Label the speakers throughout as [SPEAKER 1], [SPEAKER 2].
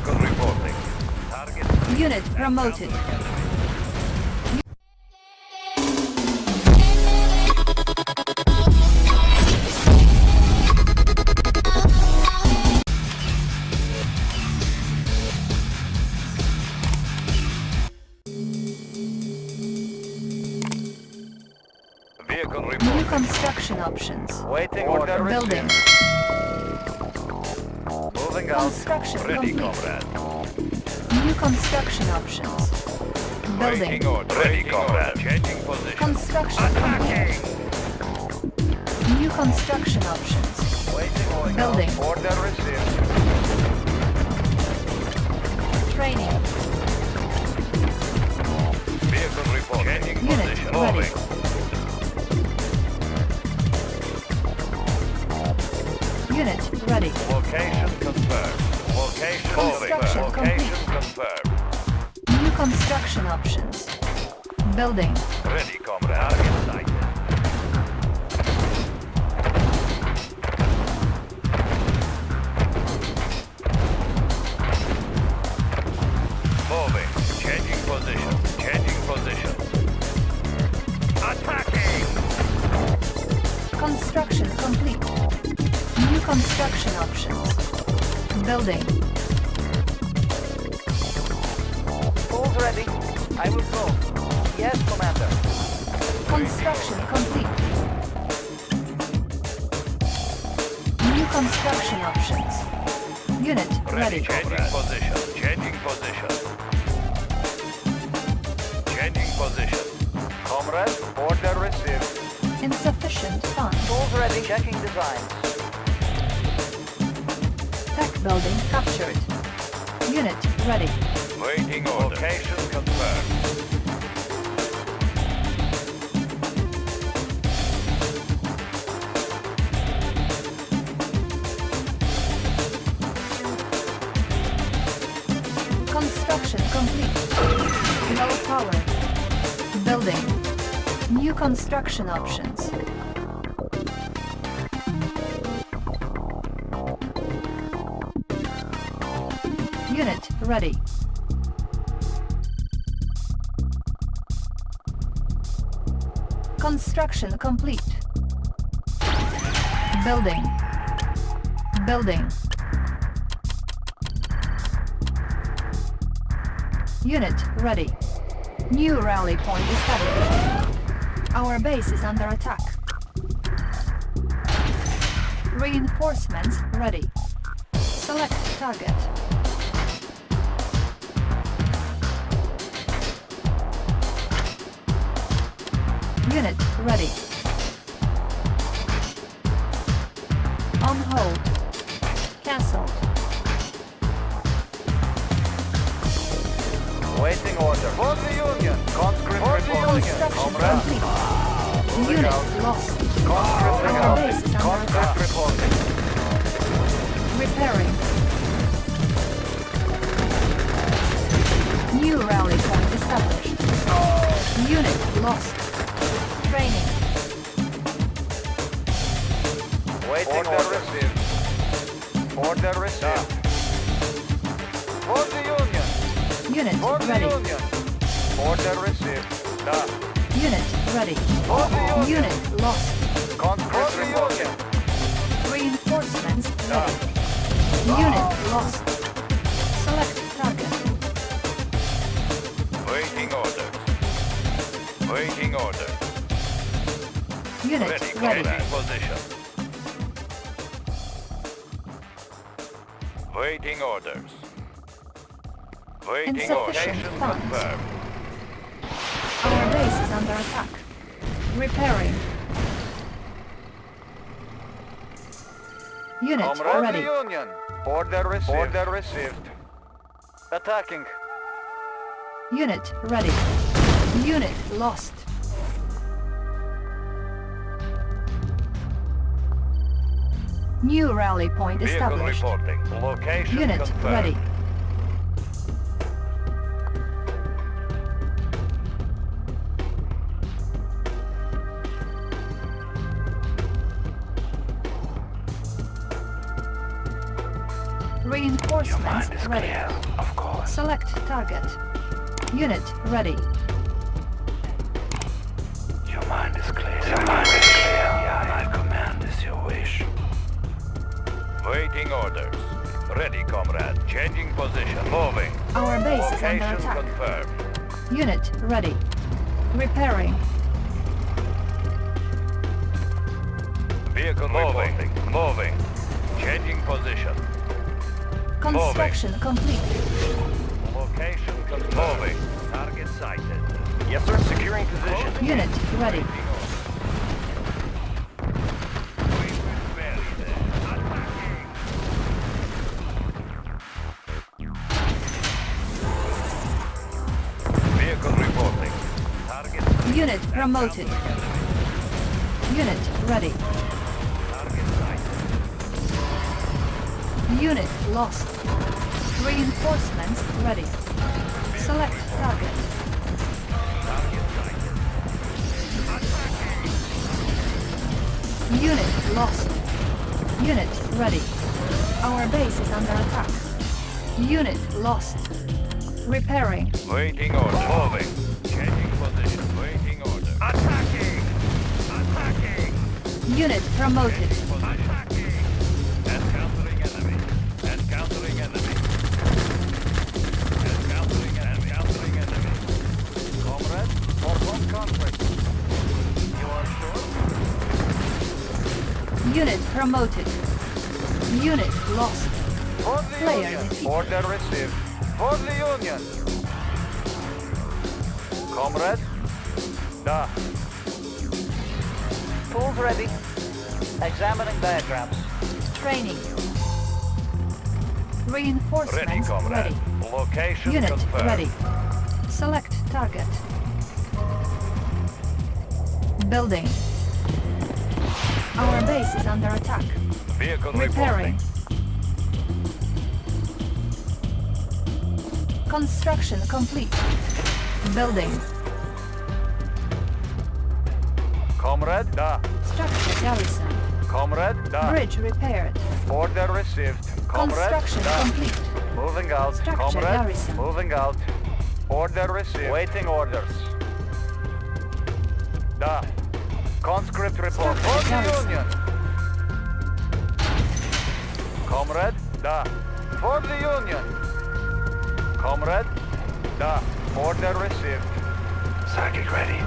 [SPEAKER 1] Vehicle reporting. Target
[SPEAKER 2] Unit promoted.
[SPEAKER 1] vehicle
[SPEAKER 2] New construction options.
[SPEAKER 1] Waiting order
[SPEAKER 2] Building.
[SPEAKER 1] Moving out.
[SPEAKER 2] Construction
[SPEAKER 1] Ready,
[SPEAKER 2] complete.
[SPEAKER 1] comrade.
[SPEAKER 2] New construction options. Building.
[SPEAKER 1] Order. Ready, comrade. Changing position.
[SPEAKER 2] Construction
[SPEAKER 1] Attacking.
[SPEAKER 2] New construction options.
[SPEAKER 1] Waiting order.
[SPEAKER 2] Building.
[SPEAKER 1] Order received.
[SPEAKER 2] Training.
[SPEAKER 1] Vehicle reporting. Changing
[SPEAKER 2] Unit
[SPEAKER 1] position.
[SPEAKER 2] ready.
[SPEAKER 1] Moving.
[SPEAKER 2] Unit ready.
[SPEAKER 1] Location confirmed. Location
[SPEAKER 2] Construction
[SPEAKER 1] confirmed. Location confirmed.
[SPEAKER 2] New construction options. Building.
[SPEAKER 1] Ready, comrade. Target sighted. Moving. Changing position. Changing position. Attacking!
[SPEAKER 2] Construction complete. New construction options. Building.
[SPEAKER 3] I will go. Yes, Commander.
[SPEAKER 2] Construction complete. New construction options. Unit ready.
[SPEAKER 1] Changing position. Changing position. Changing position. Comrade, order received.
[SPEAKER 2] Insufficient funds.
[SPEAKER 3] Tools ready. Checking designs.
[SPEAKER 2] Tech building captured. Unit ready.
[SPEAKER 1] Waiting order. Location confirmed.
[SPEAKER 2] Construction complete. Low power. Building. New construction options. Unit ready. Construction complete. Building. Building. Unit ready. New rally point established. Our base is under attack. Reinforcements ready. Select target. Unit ready. On hold. Cancelled.
[SPEAKER 1] Waiting order. For the Union. Conscript reporting.
[SPEAKER 2] Construction
[SPEAKER 1] Comrade.
[SPEAKER 2] complete. Unit lost.
[SPEAKER 1] Conscript
[SPEAKER 2] Our
[SPEAKER 1] reporting. Conscript reporting.
[SPEAKER 2] Repairing. New rally point established. Unit lost. Training.
[SPEAKER 1] Waiting order. received. Order received. For the Union.
[SPEAKER 2] Unit
[SPEAKER 1] For the
[SPEAKER 2] ready.
[SPEAKER 1] Union. Order received. Da.
[SPEAKER 2] Unit ready.
[SPEAKER 1] For the Union.
[SPEAKER 2] Unit lost.
[SPEAKER 1] Conscript reporting.
[SPEAKER 2] Reinforcements ready. Unit lost.
[SPEAKER 1] Ready,
[SPEAKER 2] ready.
[SPEAKER 1] Position. Waiting orders. Waiting
[SPEAKER 2] Insufficient
[SPEAKER 1] location
[SPEAKER 2] funds.
[SPEAKER 1] confirmed.
[SPEAKER 2] Our base is under attack. Repairing. Unit
[SPEAKER 1] Comrade
[SPEAKER 2] ready.
[SPEAKER 1] Union. Order received. Order received. Attacking.
[SPEAKER 2] Unit ready. Unit lost. New rally point established. Unit
[SPEAKER 1] confirmed.
[SPEAKER 2] ready. Reinforcements ready.
[SPEAKER 4] clear, of course.
[SPEAKER 2] Select target. Unit ready.
[SPEAKER 4] Your mind is clear. Your mind is clear.
[SPEAKER 5] Waiting orders. Ready, comrade. Changing position. Moving.
[SPEAKER 2] Our base is under
[SPEAKER 5] Location
[SPEAKER 2] attack.
[SPEAKER 5] confirmed.
[SPEAKER 2] Unit ready. Repairing.
[SPEAKER 5] Vehicle moving. Moving. Changing position.
[SPEAKER 2] Construction complete.
[SPEAKER 5] Location confirmed. Moving. Target sighted. Yes, sir. Securing position.
[SPEAKER 2] Unit ready. Promoted. Unit ready. Unit lost. Reinforcements ready. Select target. Unit lost. Unit ready. Our base is under attack. Unit lost. Repairing.
[SPEAKER 5] Waiting order. Moving. Attacking! Attacking!
[SPEAKER 2] Unit promoted.
[SPEAKER 5] Attacking! Encountering enemy. Encountering enemy. Encountering enemy. Encountering enemy. Comrade, for one conflict. You are sure?
[SPEAKER 2] Unit promoted. Unit lost.
[SPEAKER 1] For the
[SPEAKER 2] Player
[SPEAKER 1] Union.
[SPEAKER 2] defeated.
[SPEAKER 1] Order received. For the Union. Comrade? Da.
[SPEAKER 3] Tools ready. Examining diagrams.
[SPEAKER 2] Training.
[SPEAKER 5] Ready,
[SPEAKER 2] Reinforcements
[SPEAKER 5] comrade.
[SPEAKER 2] ready.
[SPEAKER 5] Location
[SPEAKER 2] Unit
[SPEAKER 5] confirmed.
[SPEAKER 2] ready. Select target. Building. Our base is under attack.
[SPEAKER 5] Vehicle
[SPEAKER 2] Repairing.
[SPEAKER 5] reporting.
[SPEAKER 2] Construction complete. Building.
[SPEAKER 1] Comrade? Da.
[SPEAKER 2] Structure garrison.
[SPEAKER 1] Comrade? Da.
[SPEAKER 2] Bridge repaired.
[SPEAKER 1] Order received. Comrade?
[SPEAKER 2] Construction
[SPEAKER 1] Da.
[SPEAKER 2] complete.
[SPEAKER 1] Moving out.
[SPEAKER 2] Structure
[SPEAKER 1] Comrade?
[SPEAKER 2] garrison.
[SPEAKER 1] Moving out. Order received. Waiting orders. Da. Conscript report. For the. Union. Comrade? Da. For the Union. Comrade? Da. Order received.
[SPEAKER 4] Psychic ready.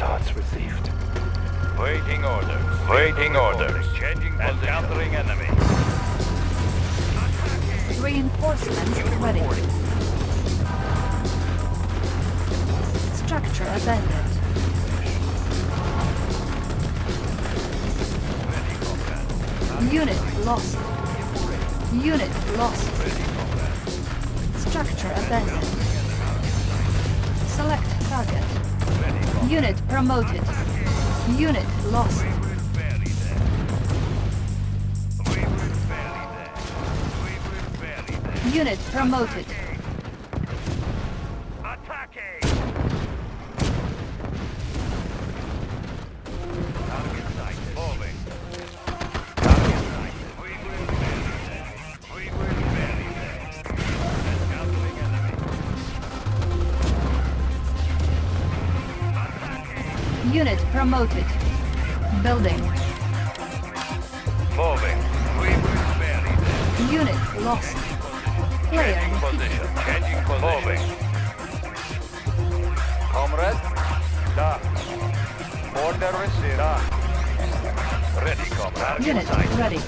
[SPEAKER 4] Thoughts received.
[SPEAKER 5] Waiting orders. Waiting orders. Changing position. Encountering enemy.
[SPEAKER 2] Reinforcements ready. Structure abandoned. Unit lost. Unit lost. Structure abandoned. Select target. Unit promoted. Unit lost.
[SPEAKER 5] We will
[SPEAKER 2] Unit promoted. Building.
[SPEAKER 5] Moving. We will bury them.
[SPEAKER 2] Unit lost. Player
[SPEAKER 5] Changing position. Changing position. Moving.
[SPEAKER 1] Comrade? Da. Order received. Da. Ah.
[SPEAKER 5] Ready, comrade.
[SPEAKER 2] Unit
[SPEAKER 5] Sighted.
[SPEAKER 2] ready.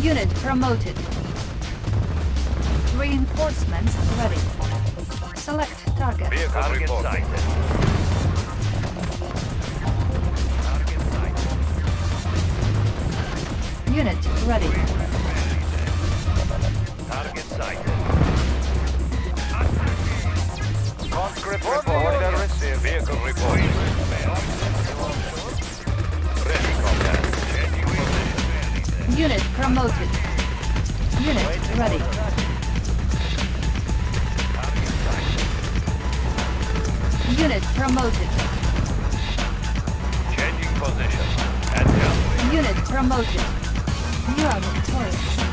[SPEAKER 2] Unit promoted. Reinforcements ready. Select target.
[SPEAKER 5] Vehicle
[SPEAKER 1] Target
[SPEAKER 5] reporting.
[SPEAKER 1] sighted.
[SPEAKER 5] Target sighted.
[SPEAKER 2] Unit ready.
[SPEAKER 5] Target sighted.
[SPEAKER 1] Conscript report. Order received.
[SPEAKER 5] Vehicle reporting. Ready, comrade. Changing position.
[SPEAKER 2] Unit promoted. Unit ready. Unit promoted.
[SPEAKER 5] Changing position.
[SPEAKER 2] Unit promoted. You are victorious.